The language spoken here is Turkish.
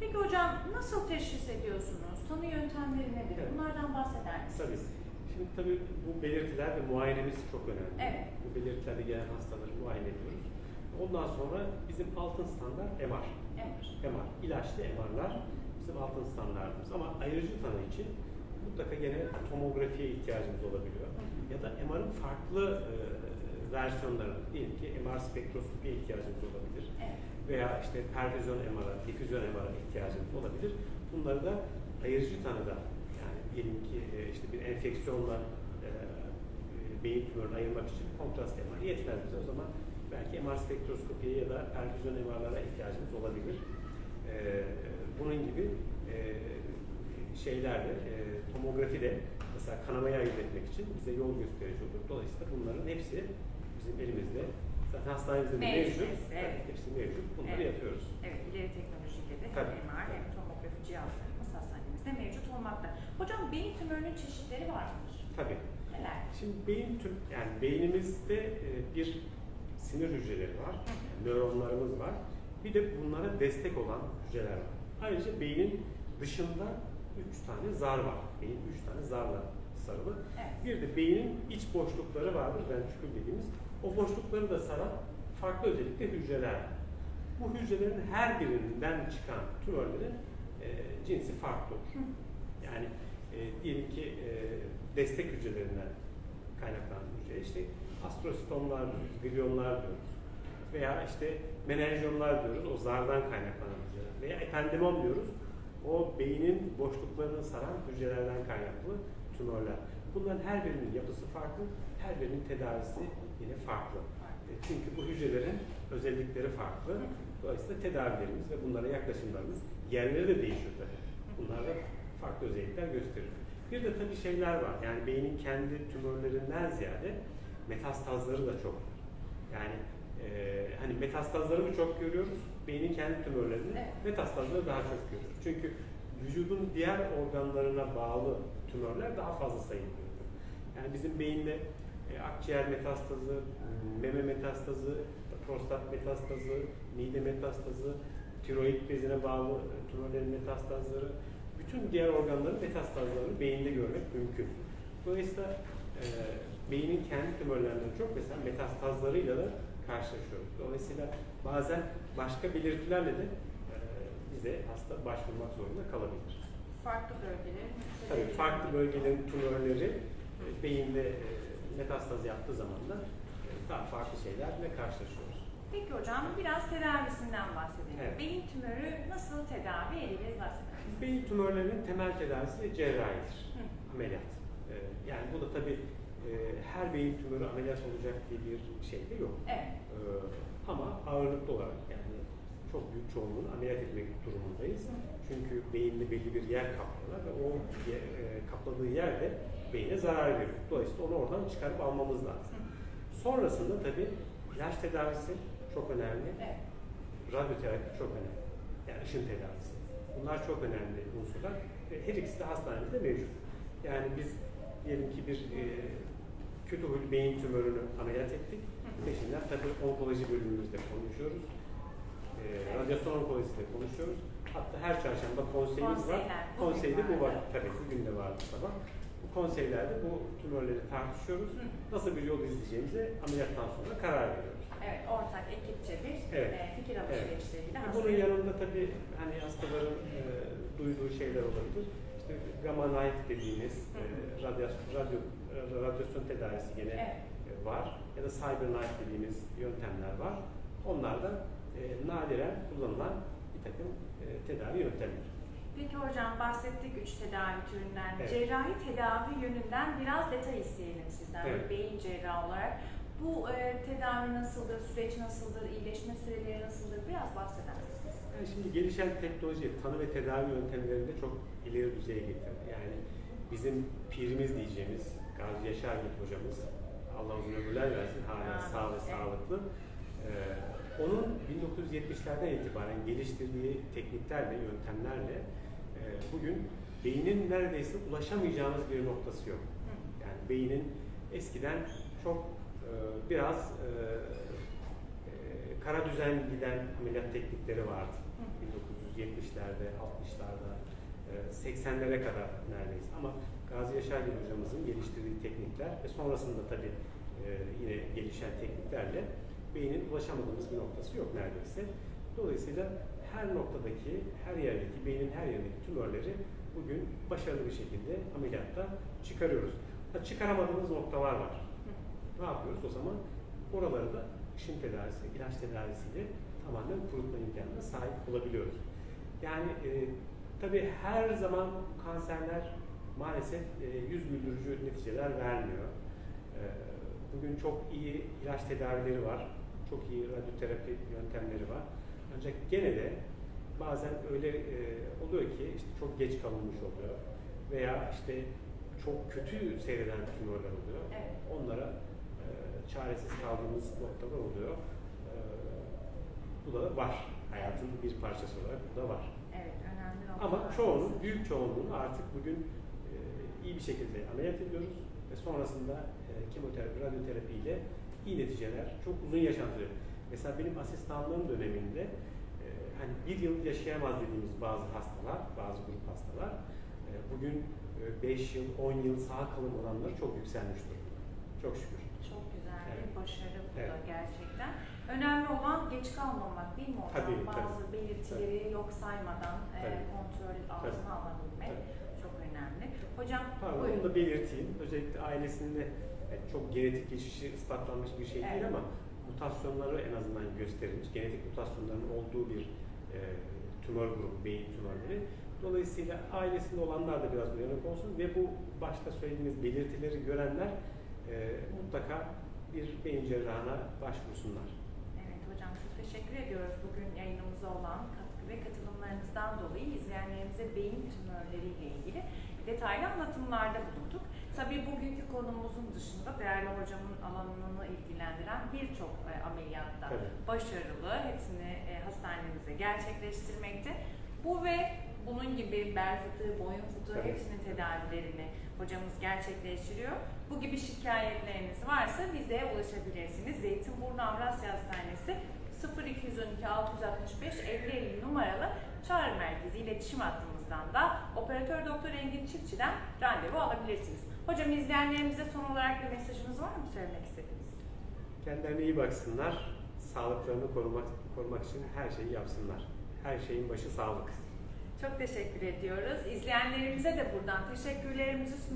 Peki hocam nasıl teşhis ediyorsunuz? Tanı yöntemleri nedir? Evet. Bunlardan bahseder misiniz? Tabii. Şimdi tabii bu belirtiler ve muayenemiz çok önemli. Evet. Bu belirtilerle gelen hastaları muayene ediyoruz. Ondan sonra bizim altın standart MR. Evet. MR, ilaçlı MR'lar bizim altın standartımız. Ama ayrıcı tanı için mutlaka gene tomografiye ihtiyacımız olabiliyor. Ya da MR'ın farklı e, versiyonları, diyelim ki MR spektroskopiye ihtiyacımız olabilir. Evet. Veya işte perfüzyon MR'a, difüzyon MR'a ihtiyacımız olabilir. Bunları da ayırıcı tanıda, yani diyelim ki e, işte bir enfeksiyonla e, beyin tümörünü ayırmak için kontrast MR yetmez bize. O zaman belki MR spektroskopiye ya da perfüzyon MR'lara ihtiyacımız olabilir. E, bunun gibi e, şeylerle, e, tomografi de mesela kanamayı ayırt etmek için bize yol gösterici olur. Dolayısıyla bunların hepsi bizim elimizde. Zaten hastanemizde de Mevcut mevcut. evet. Hepsi mevcut. Bunları Evet. yapıyoruz. Evet, ileri teknolojiyle de hem Tabii. MR hem tomografi cihazlarımız hastanemizde mevcut olmakta. Hocam beyin tümörünün çeşitleri var mıdır? Tabii. Neler? Şimdi beyin tüm yani beynimizde e, bir sinir hücreleri var, nöronlarımız var. Bir de bunlara destek olan hücreler var. Ayrıca beynin dışında üç tane zar var. Beyin üç tane zarla sarılı. Evet. Bir de beynin iç boşlukları vardır, ventrikül dediğimiz. O boşlukları da saran farklı özellikle hücreler. Bu hücrelerin her birinden çıkan tümörlerin e, cinsi farklı olur. Yani e, diyelim ki e, destek hücrelerinden kaynaklanan hücre, işte astrositomlar diyoruz, gliomlar diyoruz. Veya işte menenjiyomlar diyoruz, o zardan kaynaklanan hücreler. Veya ependemom diyoruz, o beynin boşluklarını saran hücrelerden kaynaklı tümörler. Bunların her birinin yapısı farklı, her birinin tedavisi yine farklı. E, Çünkü bu hücrelerin özellikleri farklı. Dolayısıyla tedavilerimiz ve bunlara yaklaşımlarımız yerleri de değişiyor tabii. Bunlar da farklı özellikler gösteriyor. Bir de tabii şeyler var. Yani beynin kendi tümörlerinden ziyade metastazları da çok. Yani e, hani metastazları mı çok görüyoruz? Beynin kendi tümörlerini, Evet. metastazları daha çok görüyoruz. Çünkü vücudun diğer organlarına bağlı tümörler daha fazla sayılıyor. Yani bizim beyinde e, akciğer metastazı, meme metastazı, prostat metastazı, mide metastazı, tiroid bezine bağlı tümörlerin metastazları, bütün diğer organların metastazlarını beyinde görmek mümkün. Dolayısıyla e, beynin kendi tümörlerinden çok mesela metastazlarıyla da karşılaşıyoruz. Dolayısıyla bazen başka belirtilerle de e, bize hasta başvurmak zorunda kalabilir. Farklı bölgelerin Tabii farklı bölgelerin tümörleri beyinde e, metastaz yaptığı zaman da e, daha farklı şeylerle karşılaşıyoruz. Peki hocam biraz tedavisinden bahsedelim. Evet. Beyin tümörü nasıl tedavi edilir bahseder misiniz? Beyin tümörlerinin temel tedavisi cerrahidir, Hı. ameliyat. E, yani bu da tabii e, her beyin tümörü ameliyat olacak diye bir şey de yok. Evet. E, ama ağırlıklı olarak yani çok büyük çoğunluğunu ameliyat etmek durumundayız. Çünkü beyinde belli bir yer kaplıyorlar ve o ye- e, kapladığı yerde beyne zarar veriyor. Dolayısıyla onu oradan çıkarıp almamız lazım. Sonrasında tabii ilaç tedavisi çok önemli. Evet. Radyoterapi çok önemli. Yani ışın tedavisi. Bunlar çok önemli unsurlar. Ve her ikisi de hastanemizde mevcut. Yani biz diyelim ki bir e, kötü huylu beyin tümörünü ameliyat ettik. Peşinden tabii onkoloji bölümümüzde konuşuyoruz. E, radyasyon onkolojisiyle konuşuyoruz. Hatta her çarşamba konseyimiz var. Konseyler, bugün Konseyde bu var. vardı. Tabii bugün de vardı sabah. Bu konseylerde bu tümörleri tartışıyoruz. Hı. Nasıl bir yol izleyeceğimize ameliyattan sonra karar veriyoruz. Evet, ortak ekipçe bir Evet. e, fikir alışverişleriyle Bunun hastayı- yanında tabii hani hastaların e, duyduğu şeyler olabilir. İşte gamma knife dediğimiz e, radyasyon, radyo, e, radyasyon tedavisi gene Evet. e, var. Ya da cyber knife dediğimiz yöntemler var. Onlar da e, nadiren kullanılan bir takım e, tedavi yöntemleri. Peki hocam bahsettik üç tedavi türünden. Evet. Cerrahi tedavi yönünden biraz detay isteyelim sizden. Evet. Beyin cerrahı olarak. Bu e, tedavi nasıldır, süreç nasıldır, iyileşme süreleri nasıldır? Biraz bahseder misiniz? Yani şimdi gelişen teknoloji tanı ve tedavi yöntemlerini de çok ileri düzeye getirdi. Yani bizim pirimiz diyeceğimiz Gazi Yaşargil hocamız, Allah uzun ömürler versin, hala Amin. sağ ve Evet. sağlıklı. Ee, onun 1970'lerden itibaren geliştirdiği tekniklerle, yöntemlerle e, bugün beynin neredeyse ulaşamayacağımız bir noktası yok. Yani beynin eskiden çok e, biraz e, e, kara düzen giden ameliyat teknikleri vardı. Hı. 70'lerde, 60'larda, e, 80'lere kadar neredeyse. Ama Gazi Yaşargil hocamızın geliştirdiği teknikler ve sonrasında tabii e, yine gelişen tekniklerle beynin ulaşamadığımız bir noktası yok neredeyse. Dolayısıyla her noktadaki, her yerdeki, beynin her yerindeki tümörleri bugün başarılı bir şekilde ameliyatta çıkarıyoruz. Ha, çıkaramadığımız noktalar var. Ne yapıyoruz? O zaman oraları da ışın tedavisi, ilaç tedavisiyle tamamen kurutma imkanına sahip olabiliyoruz. Yani e, tabii her zaman kanserler maalesef e, yüz güldürücü neticeler vermiyor. E, bugün çok iyi ilaç tedavileri var, çok iyi radyoterapi yöntemleri var. Ancak gene de bazen öyle e, oluyor ki işte çok geç kalınmış oluyor veya işte çok kötü seyreden tümörler oluyor. Evet. Onlara e, çaresiz kaldığımız noktalar oluyor. E, bu da var. Hayatın bir parçası olarak bu da var. Evet, önemli. Ama çoğunun, büyük çoğunluğunu artık bugün e, iyi bir şekilde ameliyat ediyoruz ve sonrasında e, kemoterapi, radyoterapi ile iyi neticeler, çok uzun sürüyor. Mesela benim asistanlığım döneminde e, hani bir yıl yaşayamaz dediğimiz bazı hastalar, bazı grup hastalar e, bugün 5 yıl, 10 yıl sağ kalım oranları çok yükselmiş durumda. Çok şükür. Çok güzel bir Evet. başarı bu da Evet. gerçekten. Önemli olan geç kalmamak değil mi hocam? Tabii, Bazı tabii. belirtileri yok saymadan e, Tabii. kontrol altına alabilmek Tabii. çok önemli. Hocam Pardon, buyurun. onu da belirteyim. Özellikle ailesinde yani çok genetik geçişi ispatlanmış bir şey değil Evet. ama mutasyonları en azından gösterilmiş. Genetik mutasyonların olduğu bir e, tümör grubu, beyin tümörleri. Dolayısıyla ailesinde olanlar da biraz uyanık olsun ve bu başta söylediğimiz belirtileri görenler e, mutlaka bir beyin cerrahına başvursunlar. Evet hocam çok teşekkür ediyoruz bugün yayınımıza olan katkı ve katılımlarınızdan dolayı izleyenlerimize beyin tümörleriyle ilgili detaylı anlatımlarda bulunduk. Tabii bugünkü konumuzun dışında değerli hocamın alanını ilgilendiren birçok e, ameliyatta Tabii. başarılı, hepsini e, hastanemizde gerçekleştirmekte. Bu ve bunun gibi bel fıtığı, boyun fıtığı Tabii. hepsinin tedavilerini hocamız gerçekleştiriyor. Bu gibi şikayetleriniz varsa bize ulaşabilirsiniz. Zeytinburnu Avrasya Hastanesi 0212 665 50 50 numaralı çağrı merkezi iletişim hattımızdan da operatör doktor Engin Çiftçi'den randevu alabilirsiniz. Hocam izleyenlerimize son olarak bir mesajınız var mı söylemek istediğiniz? Kendilerine iyi baksınlar, sağlıklarını korumak, korumak için her şeyi yapsınlar. Her şeyin başı sağlık. Çok teşekkür ediyoruz. İzleyenlerimize de buradan teşekkürlerimizi sunuyoruz.